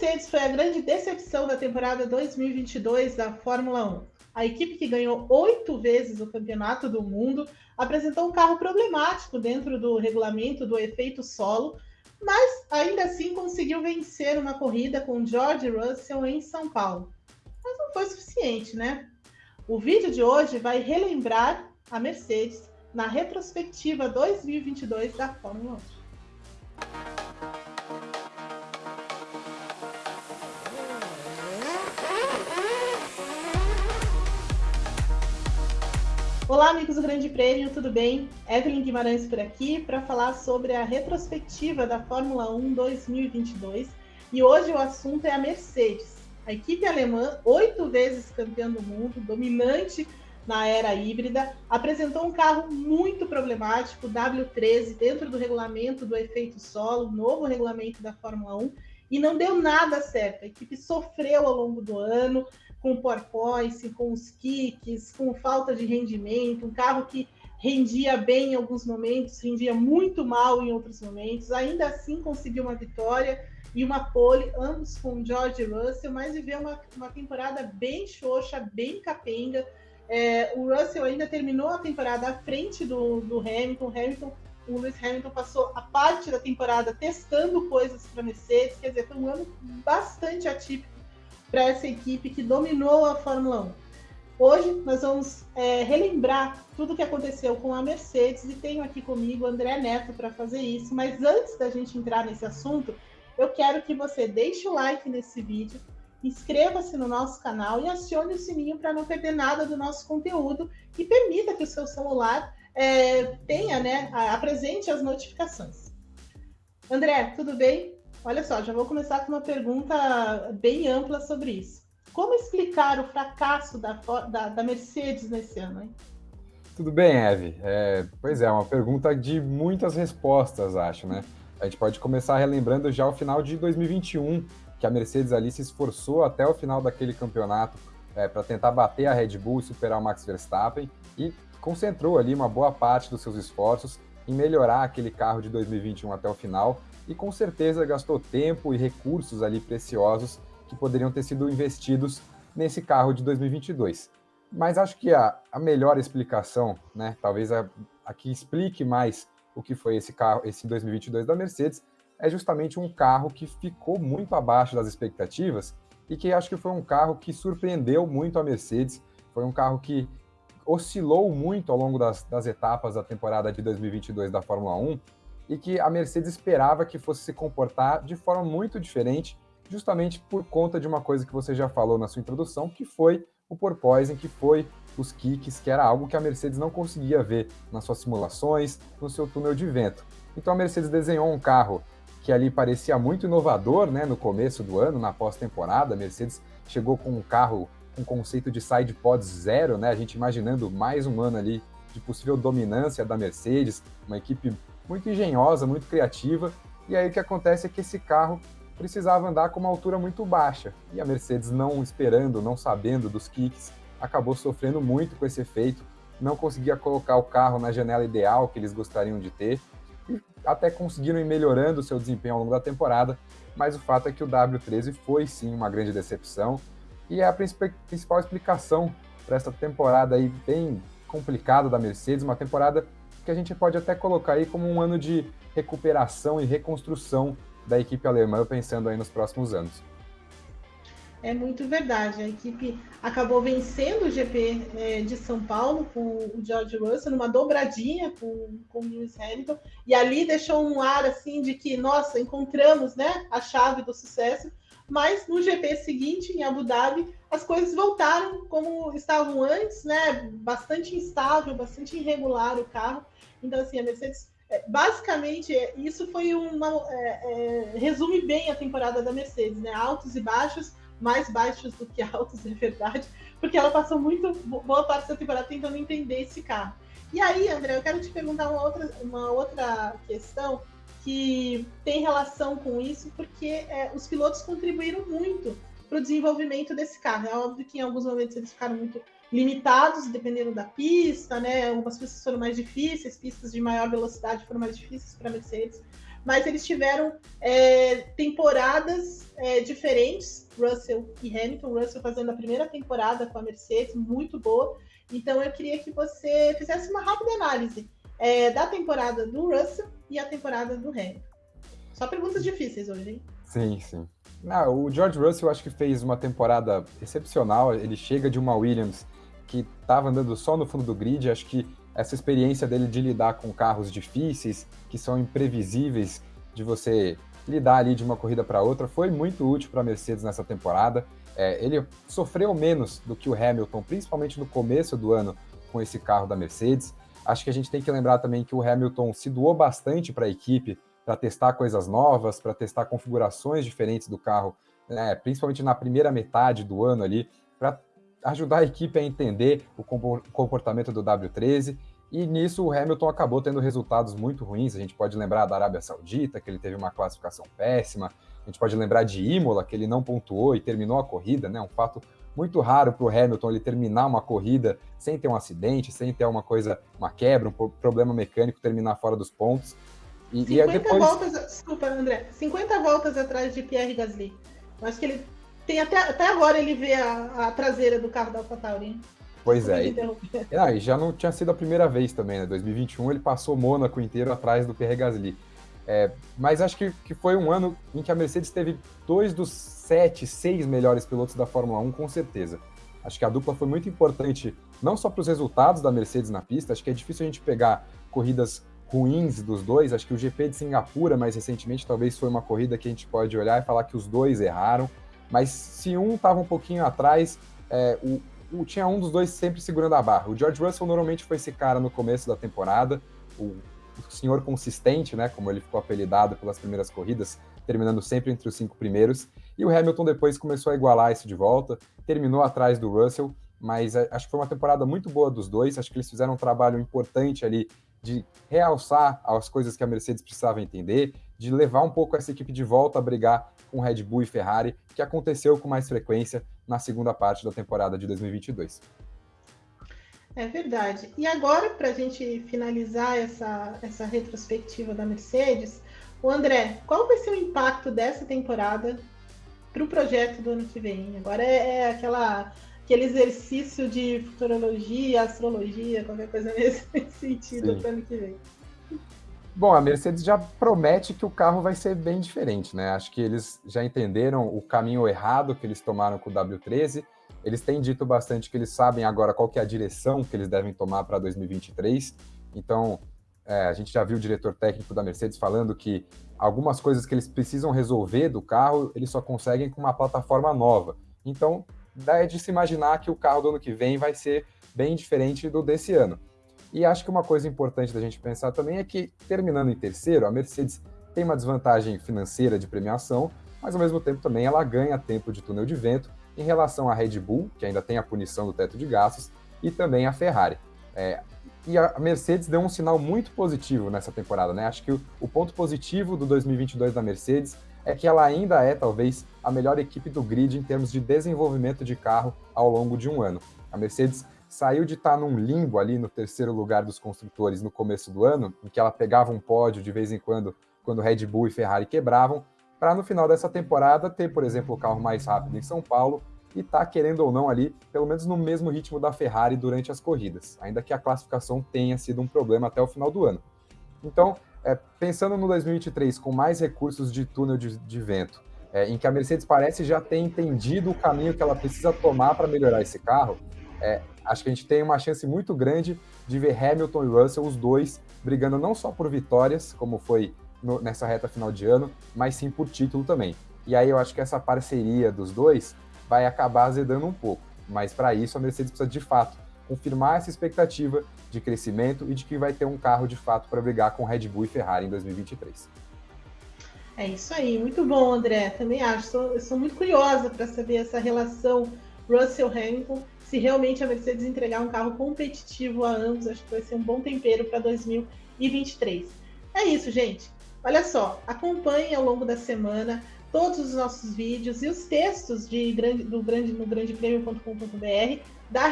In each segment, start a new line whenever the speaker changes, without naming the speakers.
Mercedes foi a grande decepção da temporada 2022 da Fórmula 1. A equipe que ganhou oito vezes o campeonato do mundo apresentou um carro problemático dentro do regulamento do efeito solo, mas ainda assim conseguiu vencer uma corrida com George Russell em São Paulo. Mas não foi suficiente, né? O vídeo de hoje vai relembrar a Mercedes na retrospectiva 2022 da Fórmula 1. Olá, amigos do Grande Prêmio, tudo bem? Evelyn Guimarães por aqui para falar sobre a retrospectiva da Fórmula 1 2022. E hoje o assunto é a Mercedes. A equipe alemã, oito vezes campeã do mundo, dominante na era híbrida, apresentou um carro muito problemático, o W13, dentro do regulamento do efeito solo, novo regulamento da Fórmula 1, e não deu nada certo. A equipe sofreu ao longo do ano, com porpoise, com os kicks, com falta de rendimento, um carro que rendia bem em alguns momentos, rendia muito mal em outros momentos, ainda assim conseguiu uma vitória e uma pole, ambos com George Russell, mas viveu uma, uma temporada bem xoxa, bem capenga. É, o Russell ainda terminou a temporada à frente do, do Hamilton. Hamilton, o Lewis Hamilton passou a parte da temporada testando coisas para Mercedes, quer dizer, foi um ano bastante atípico para essa equipe que dominou a Fórmula 1. Hoje nós vamos é, relembrar tudo o que aconteceu com a Mercedes e tenho aqui comigo o André Neto para fazer isso. Mas antes da gente entrar nesse assunto, eu quero que você deixe o like nesse vídeo, inscreva-se no nosso canal e acione o sininho para não perder nada do nosso conteúdo e permita que o seu celular é, tenha, né, apresente as notificações. André, tudo bem? Olha só, já vou começar com uma pergunta bem ampla sobre isso. Como explicar o fracasso da, da, da Mercedes nesse ano? Hein?
Tudo bem, Eve. É, pois é, uma pergunta de muitas respostas, acho, né? A gente pode começar relembrando já o final de 2021, que a Mercedes ali se esforçou até o final daquele campeonato é, para tentar bater a Red Bull e superar o Max Verstappen e concentrou ali uma boa parte dos seus esforços em melhorar aquele carro de 2021 até o final e com certeza gastou tempo e recursos ali preciosos que poderiam ter sido investidos nesse carro de 2022. Mas acho que a, a melhor explicação, né, talvez a, a que explique mais o que foi esse carro, esse 2022 da Mercedes, é justamente um carro que ficou muito abaixo das expectativas e que acho que foi um carro que surpreendeu muito a Mercedes. Foi um carro que oscilou muito ao longo das, das etapas da temporada de 2022 da Fórmula 1 e que a Mercedes esperava que fosse se comportar de forma muito diferente, justamente por conta de uma coisa que você já falou na sua introdução, que foi o porpoising, que foi os kicks, que era algo que a Mercedes não conseguia ver nas suas simulações, no seu túnel de vento. Então a Mercedes desenhou um carro que ali parecia muito inovador, né, no começo do ano, na pós-temporada, a Mercedes chegou com um carro com conceito de side pods zero, né, a gente imaginando mais um ano ali de possível dominância da Mercedes, uma equipe muito engenhosa, muito criativa. E aí o que acontece é que esse carro precisava andar com uma altura muito baixa. E a Mercedes, não esperando, não sabendo dos kicks, acabou sofrendo muito com esse efeito, não conseguia colocar o carro na janela ideal que eles gostariam de ter, até conseguiram ir melhorando o seu desempenho ao longo da temporada, mas o fato é que o W13 foi sim uma grande decepção, e é a principal explicação para essa temporada aí bem complicada da Mercedes, uma temporada que a gente pode até colocar aí como um ano de recuperação e reconstrução da equipe alemã, pensando aí nos próximos anos.
É muito verdade. A equipe acabou vencendo o GP é, de São Paulo com o George Russell, numa dobradinha com, com o Lewis Hamilton, e ali deixou um ar assim de que, nossa, encontramos né, a chave do sucesso. Mas no GP seguinte, em Abu Dhabi, as coisas voltaram como estavam antes, né? Bastante instável, bastante irregular o carro. Então, assim, a Mercedes, é, basicamente, é, isso foi uma. É, é, resume bem a temporada da Mercedes, né? Altos e baixos, mais baixos do que altos, é verdade, porque ela passou muito boa parte da temporada tentando entender esse carro. E aí, André, eu quero te perguntar uma outra, uma outra questão que tem relação com isso, porque é, os pilotos contribuíram muito para o desenvolvimento desse carro. É óbvio que em alguns momentos eles ficaram muito limitados, dependendo da pista, né? Algumas pistas foram mais difíceis, pistas de maior velocidade foram mais difíceis para Mercedes. mas eles tiveram é, temporadas é, diferentes, Russell e Hamilton. Russell fazendo a primeira temporada com a Mercedes, muito boa. Então eu queria que você fizesse uma rápida análise é, da temporada do Russell e a temporada do Hamilton. Só perguntas difíceis hoje, hein?
Sim, sim. Não, o George Russell acho que fez uma temporada excepcional. Ele chega de uma Williams que estava andando só no fundo do grid. Acho que essa experiência dele de lidar com carros difíceis, que são imprevisíveis, de você lidar ali de uma corrida para outra, foi muito útil para a Mercedes nessa temporada. É, ele sofreu menos do que o Hamilton, principalmente no começo do ano, com esse carro da Mercedes. Acho que a gente tem que lembrar também que o Hamilton se doou bastante para a equipe, para testar coisas novas, para testar configurações diferentes do carro, né, principalmente na primeira metade do ano ali, para ajudar a equipe a entender o comportamento do W13. E nisso o Hamilton acabou tendo resultados muito ruins. A gente pode lembrar da Arábia Saudita, que ele teve uma classificação péssima. A gente pode lembrar de Imola, que ele não pontuou e terminou a corrida, né? Um fato muito raro para o Hamilton ele terminar uma corrida sem ter um acidente, sem ter uma coisa, uma quebra, um problema mecânico, terminar fora dos pontos.
E, 50 e depois... voltas, desculpa, André, 50 voltas atrás de Pierre Gasly. Eu acho que ele tem até, até agora ele vê a, a traseira do carro da AlphaTauri.
Pois é. E, ah, e já não tinha sido a primeira vez também, né? 2021 ele passou Mônaco inteiro atrás do Pierre Gasly. É, mas acho que, que foi um ano em que a Mercedes teve dois dos sete, seis melhores pilotos da Fórmula 1, com certeza. Acho que a dupla foi muito importante, não só para os resultados da Mercedes na pista, acho que é difícil a gente pegar corridas ruins dos dois. Acho que o GP de Singapura, mais recentemente, talvez foi uma corrida que a gente pode olhar e falar que os dois erraram. Mas se um estava um pouquinho atrás, é, o, o, tinha um dos dois sempre segurando a barra. O George Russell normalmente foi esse cara no começo da temporada, o o senhor consistente, né, como ele ficou apelidado pelas primeiras corridas, terminando sempre entre os cinco primeiros. E o Hamilton depois começou a igualar isso de volta, terminou atrás do Russell, mas acho que foi uma temporada muito boa dos dois. Acho que eles fizeram um trabalho importante ali de realçar as coisas que a Mercedes precisava entender, de levar um pouco essa equipe de volta a brigar com Red Bull e Ferrari, que aconteceu com mais frequência na segunda parte da temporada de 2022.
É verdade. E agora, para a gente finalizar essa, essa retrospectiva da Mercedes, o André, qual vai ser o impacto dessa temporada para o projeto do ano que vem? Agora é, é, aquela, aquele exercício de futurologia, astrologia, qualquer coisa nesse sentido para o ano que vem.
Bom, a Mercedes já promete que o carro vai ser bem diferente, né? Acho que eles já entenderam o caminho errado que eles tomaram com o W13 eles têm dito bastante que eles sabem agora qual que é a direção que eles devem tomar para 2023. Então, é, a gente já viu o diretor técnico da Mercedes falando que algumas coisas que eles precisam resolver do carro, eles só conseguem com uma plataforma nova. Então, dá de se imaginar que o carro do ano que vem vai ser bem diferente do desse ano. E acho que uma coisa importante da gente pensar também é que, terminando em terceiro, a Mercedes tem uma desvantagem financeira de premiação, mas ao mesmo tempo também ela ganha tempo de túnel de vento em relação à Red Bull, que ainda tem a punição do teto de gastos, e também a Ferrari. É, e a Mercedes deu um sinal muito positivo nessa temporada, né? Acho que o, o, ponto positivo do 2022 da Mercedes é que ela ainda é, talvez, a melhor equipe do grid em termos de desenvolvimento de carro ao longo de um ano. A Mercedes saiu de estar num limbo ali no terceiro lugar dos construtores no começo do ano, em que ela pegava um pódio de vez em quando, quando Red Bull e Ferrari quebravam, para no final dessa temporada ter, por exemplo, o carro mais rápido em São Paulo e tá querendo ou não ali, pelo menos no mesmo ritmo da Ferrari durante as corridas, ainda que a classificação tenha sido um problema até o final do ano. Então, é, pensando no 2023 com mais recursos de túnel de, de vento, é, em que a Mercedes parece já ter entendido o caminho que ela precisa tomar para melhorar esse carro, é, acho que a gente tem uma chance muito grande de ver Hamilton e Russell, os dois, brigando não só por vitórias, como foi no, nessa reta final de ano, mas sim por título também. E aí eu acho que essa parceria dos dois vai acabar azedando um pouco. Mas para isso a Mercedes precisa de fato confirmar essa expectativa de crescimento e de que vai ter um carro de fato para brigar com Red Bull e Ferrari em 2023.
É isso aí, muito bom, André. Também acho. Sou, sou muito curiosa para saber essa relação Russell-Hamilton. Se realmente a Mercedes entregar um carro competitivo a ambos, acho que vai ser um bom tempero para 2023. É isso, gente. Olha só, acompanhe ao longo da semana todos os nossos vídeos e os textos de grande, do grande, no grandepremio.com.br da,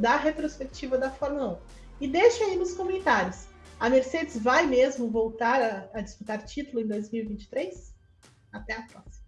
da retrospectiva da Fórmula 1. E deixa aí nos comentários A Mercedes vai mesmo voltar a, a disputar título em 2023? Até a próxima.